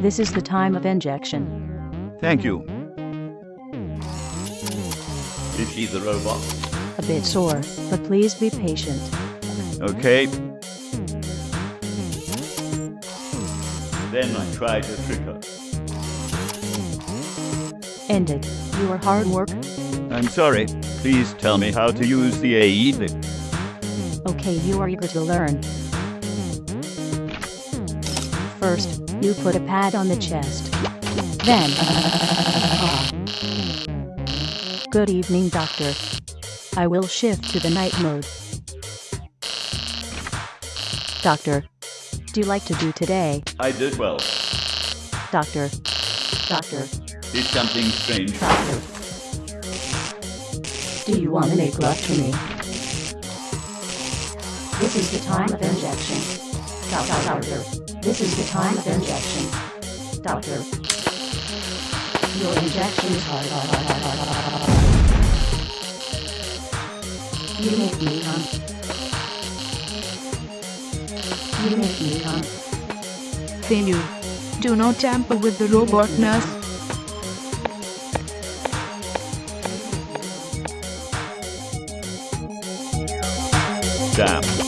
This is the time of injection. Thank you. Is she the robot? A bit sore, but please be patient. Okay. Then I try to trick her. Ended. Your hard work. I'm sorry. Please tell me how to use the aid. Okay, you are eager to learn. First, you put a pad on the chest. Then, Good evening, doctor. I will shift to the night mode. Doctor, do you like to do today? I did well. Doctor. Doctor. Did something strange. Doctor. Do you want to make love to me? This is the time of injection. Doctor, doctor. This is the time of injection. Doctor. Your injection is hard. You make me come. You make me come. Failure. Do not tamper with the robot nurse. Damn.